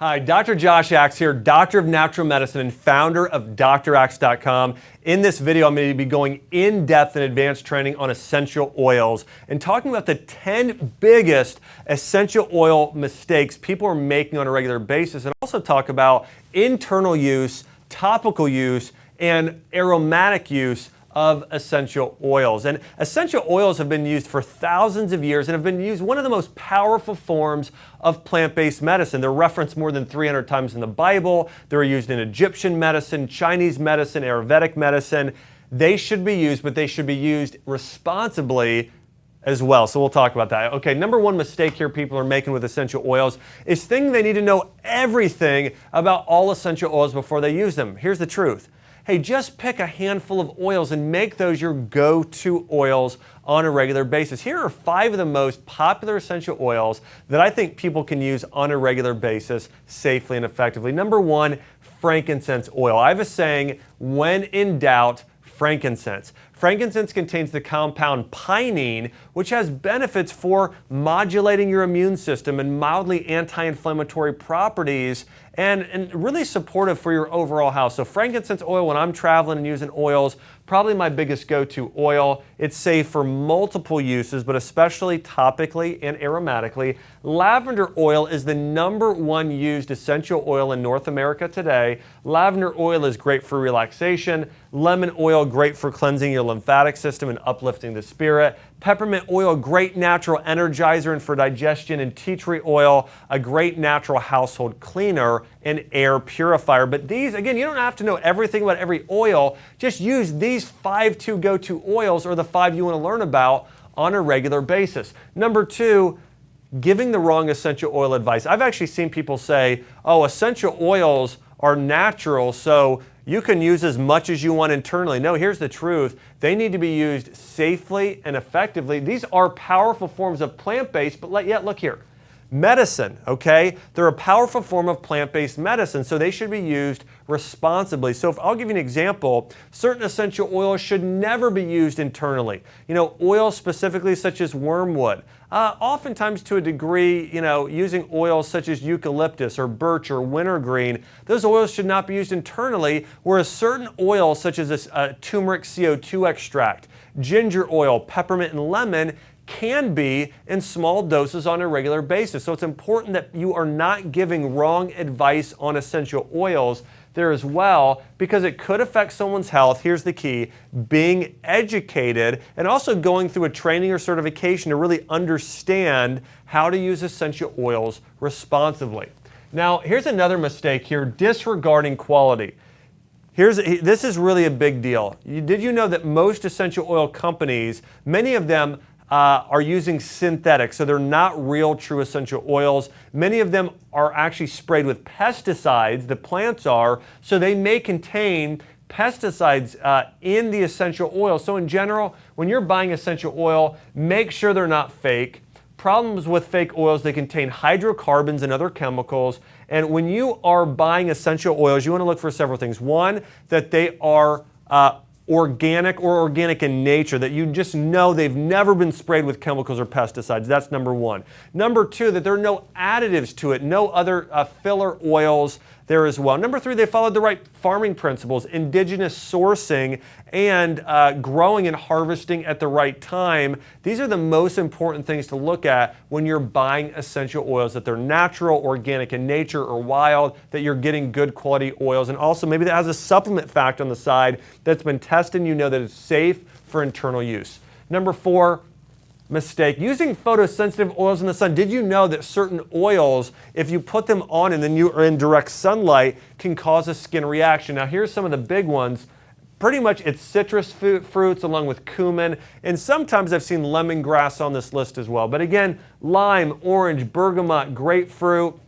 Hi, Dr. Josh Axe here, Doctor of Natural Medicine and founder of DrAxe.com. In this video, I'm going to be going in depth in advanced training on essential oils and talking about the 10 biggest essential oil mistakes people are making on a regular basis, and also talk about internal use, topical use, and aromatic use of essential oils. And essential oils have been used for thousands of years and have been used one of the most powerful forms of plant-based medicine. They're referenced more than 300 times in the Bible. They're used in Egyptian medicine, Chinese medicine, Ayurvedic medicine. They should be used, but they should be used responsibly as well. So we'll talk about that. Okay, number one mistake here people are making with essential oils is thinking they need to know everything about all essential oils before they use them. Here's the truth hey, just pick a handful of oils and make those your go-to oils on a regular basis. Here are five of the most popular essential oils that I think people can use on a regular basis safely and effectively. Number one, frankincense oil. I have a saying, when in doubt, frankincense. Frankincense contains the compound pinene, which has benefits for modulating your immune system and mildly anti-inflammatory properties and, and really supportive for your overall health. So frankincense oil, when I'm traveling and using oils, probably my biggest go-to oil. It's safe for multiple uses, but especially topically and aromatically. Lavender oil is the number one used essential oil in North America today. Lavender oil is great for relaxation. Lemon oil, great for cleansing your lymphatic system and uplifting the spirit. Peppermint oil, great natural energizer and for digestion. And tea tree oil, a great natural household cleaner and air purifier. But these, again, you don't have to know everything about every oil. Just use these five to go-to oils or the five you want to learn about on a regular basis. Number two, giving the wrong essential oil advice. I've actually seen people say, oh, essential oils are natural, so you can use as much as you want internally. No, here's the truth. They need to be used safely and effectively. These are powerful forms of plant-based, but yet look here medicine, okay? They're a powerful form of plant-based medicine, so they should be used responsibly. So if I'll give you an example, certain essential oils should never be used internally. You know, oils specifically such as wormwood. Uh, oftentimes to a degree, you know, using oils such as eucalyptus or birch or wintergreen, those oils should not be used internally, whereas certain oils such as this uh, turmeric CO2 extract, ginger oil, peppermint, and lemon can be in small doses on a regular basis. So it's important that you are not giving wrong advice on essential oils there as well because it could affect someone's health. Here's the key, being educated and also going through a training or certification to really understand how to use essential oils responsibly. Now, here's another mistake here, disregarding quality. Here's, this is really a big deal. Did you know that most essential oil companies, many of them uh, are using synthetics, so they're not real true essential oils. Many of them are actually sprayed with pesticides, the plants are, so they may contain pesticides uh, in the essential oil. So in general, when you're buying essential oil, make sure they're not fake. Problems with fake oils, they contain hydrocarbons and other chemicals. And when you are buying essential oils, you want to look for several things. One, that they are uh, organic or organic in nature, that you just know they've never been sprayed with chemicals or pesticides. That's number one. Number two, that there are no additives to it, no other uh, filler oils there as well. Number three, they followed the right farming principles, indigenous sourcing, and uh, growing and harvesting at the right time. These are the most important things to look at when you're buying essential oils, that they're natural, organic in nature, or wild, that you're getting good quality oils, and also maybe that has a supplement fact on the side that's been tested and you know that it's safe for internal use. Number four, mistake. Using photosensitive oils in the sun, did you know that certain oils, if you put them on and then you are in direct sunlight, can cause a skin reaction? Now here's some of the big ones. Pretty much it's citrus fruits along with cumin, and sometimes I've seen lemongrass on this list as well. But again, lime, orange, bergamot, grapefruit,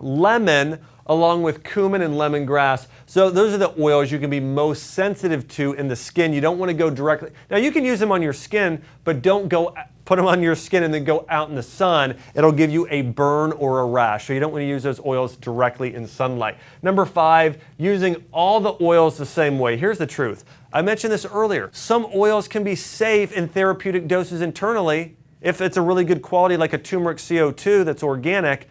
lemon, along with cumin and lemongrass. So those are the oils you can be most sensitive to in the skin. You don't want to go directly. Now you can use them on your skin, but don't go put them on your skin and then go out in the sun. It'll give you a burn or a rash. So you don't want to use those oils directly in sunlight. Number five, using all the oils the same way. Here's the truth. I mentioned this earlier. Some oils can be safe in therapeutic doses internally if it's a really good quality like a turmeric CO2 that's organic,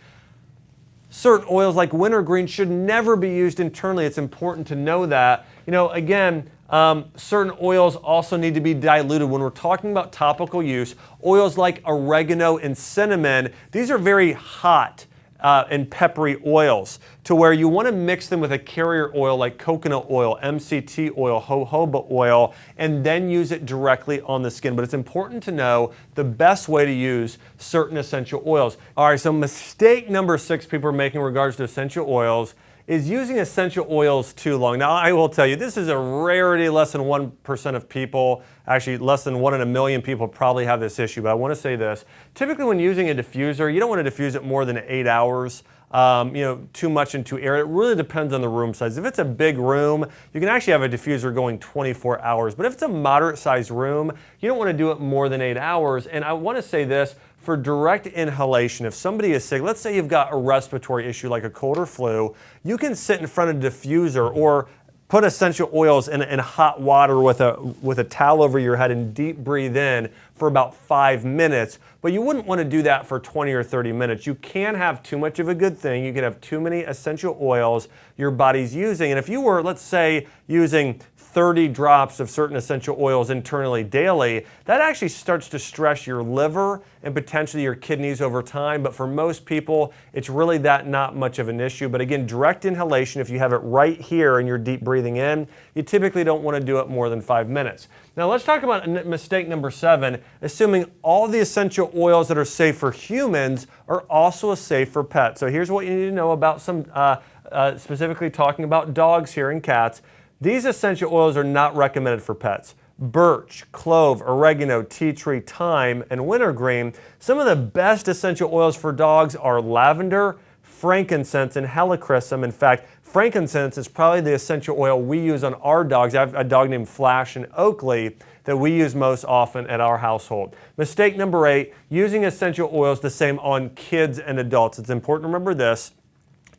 certain oils like wintergreen should never be used internally. It's important to know that. You know, again, um, certain oils also need to be diluted. When we're talking about topical use, oils like oregano and cinnamon, these are very hot uh, and peppery oils to where you want to mix them with a carrier oil like coconut oil, MCT oil, jojoba oil, and then use it directly on the skin. But it's important to know the best way to use certain essential oils. All right, so mistake number six people are making in regards to essential oils is using essential oils too long. Now, I will tell you, this is a rarity. Less than 1% of people, actually less than one in a million people probably have this issue. But I want to say this. Typically when using a diffuser, you don't want to diffuse it more than eight hours. Um, you know, too much into air. It really depends on the room size. If it's a big room, you can actually have a diffuser going 24 hours. But if it's a moderate sized room, you don't want to do it more than eight hours. And I want to say this, for direct inhalation, if somebody is sick, let's say you've got a respiratory issue like a cold or flu, you can sit in front of a diffuser or put essential oils in, in, hot water with a, with a towel over your head and deep breathe in for about five minutes. But you wouldn't want to do that for 20 or 30 minutes. You can have too much of a good thing. You can have too many essential oils your body's using. And if you were, let's say, using 30 drops of certain essential oils internally daily, that actually starts to stress your liver and potentially your kidneys over time. But for most people, it's really that not much of an issue. But again, direct inhalation, if you have it right here and you're deep breathing in, you typically don't want to do it more than five minutes. Now let's talk about mistake number seven, assuming all the essential oils that are safe for humans are also safe for pets. So here's what you need to know about some, uh, uh, specifically talking about dogs here and cats. These essential oils are not recommended for pets. Birch, clove, oregano, tea tree, thyme, and wintergreen. Some of the best essential oils for dogs are lavender, frankincense, and helichrysum. In fact, frankincense is probably the essential oil we use on our dogs. I have a dog named Flash and Oakley that we use most often at our household. Mistake number eight, using essential oils the same on kids and adults. It's important to remember this.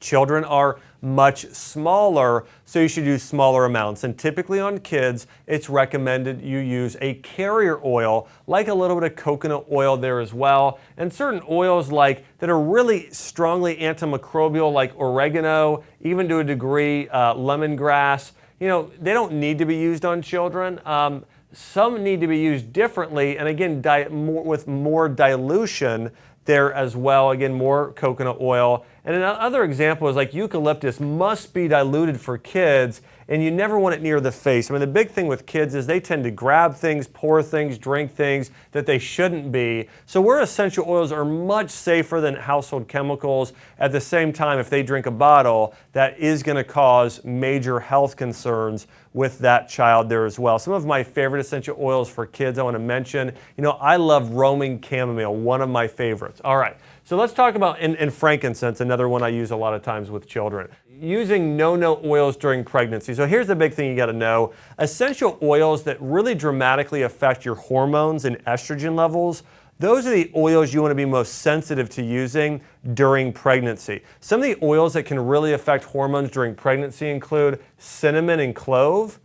Children are much smaller, so you should use smaller amounts. And typically on kids, it's recommended you use a carrier oil, like a little bit of coconut oil there as well, and certain oils like that are really strongly antimicrobial, like oregano, even to a degree, uh, lemongrass. You know, they don't need to be used on children. Um, some need to be used differently, and again, more, with more dilution there as well. Again, more coconut oil. And another example is like eucalyptus must be diluted for kids and you never want it near the face. I mean, the big thing with kids is they tend to grab things, pour things, drink things that they shouldn't be. So where essential oils are much safer than household chemicals, at the same time, if they drink a bottle, that is going to cause major health concerns with that child there as well. Some of my favorite essential oils for kids I want to mention, you know, I love Roman chamomile, one of my favorites. All right. So let's talk about in, in frankincense, another one I use a lot of times with children. Using no-no oils during pregnancy. So here's the big thing you got to know. Essential oils that really dramatically affect your hormones and estrogen levels those are the oils you want to be most sensitive to using during pregnancy. Some of the oils that can really affect hormones during pregnancy include cinnamon and clove,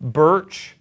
birch,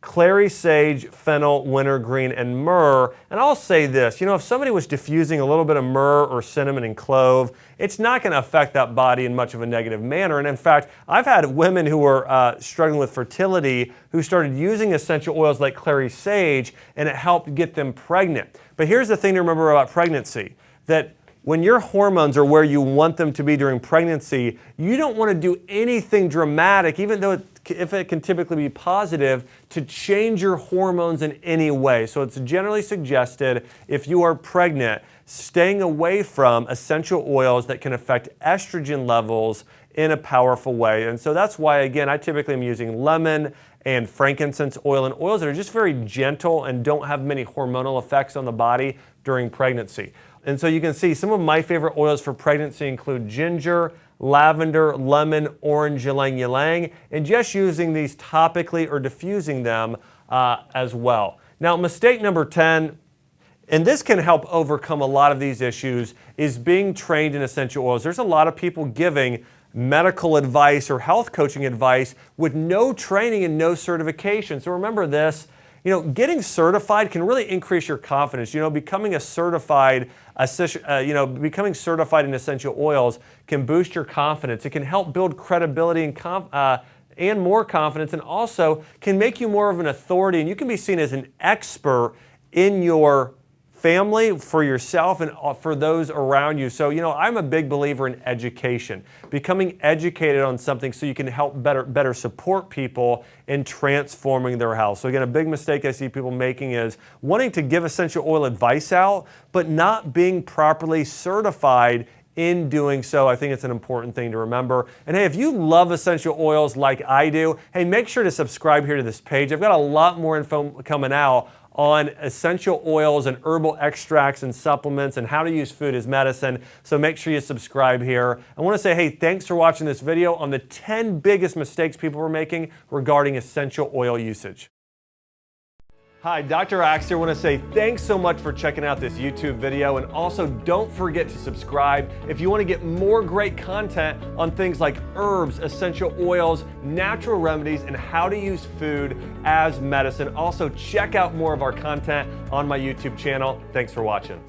clary sage, fennel, wintergreen, and myrrh. And I'll say this, you know, if somebody was diffusing a little bit of myrrh or cinnamon and clove, it's not going to affect that body in much of a negative manner. And in fact, I've had women who were uh, struggling with fertility who started using essential oils like clary sage, and it helped get them pregnant. But here's the thing to remember about pregnancy, that when your hormones are where you want them to be during pregnancy, you don't want to do anything dramatic, even though it if it can typically be positive, to change your hormones in any way. So it's generally suggested if you are pregnant, staying away from essential oils that can affect estrogen levels in a powerful way. And so that's why, again, I typically am using lemon and frankincense oil and oils that are just very gentle and don't have many hormonal effects on the body during pregnancy. And so you can see some of my favorite oils for pregnancy include ginger, lavender, lemon, orange, ylang ylang, and just using these topically or diffusing them uh, as well. Now, mistake number 10, and this can help overcome a lot of these issues, is being trained in essential oils. There's a lot of people giving medical advice or health coaching advice with no training and no certification. So remember this, you know, getting certified can really increase your confidence. You know, becoming a certified, uh, you know, becoming certified in essential oils can boost your confidence. It can help build credibility and uh, and more confidence, and also can make you more of an authority, and you can be seen as an expert in your family, for yourself, and uh, for those around you. So, you know, I'm a big believer in education, becoming educated on something so you can help better, better support people in transforming their health. So, again, a big mistake I see people making is wanting to give essential oil advice out, but not being properly certified in doing so. I think it's an important thing to remember. And hey, if you love essential oils like I do, hey, make sure to subscribe here to this page. I've got a lot more info coming out on essential oils and herbal extracts and supplements and how to use food as medicine. So make sure you subscribe here. I want to say, hey, thanks for watching this video on the 10 biggest mistakes people were making regarding essential oil usage. Hi, Dr. Axe here. I want to say thanks so much for checking out this YouTube video and also don't forget to subscribe if you want to get more great content on things like herbs, essential oils, natural remedies, and how to use food as medicine. Also, check out more of our content on my YouTube channel. Thanks for watching.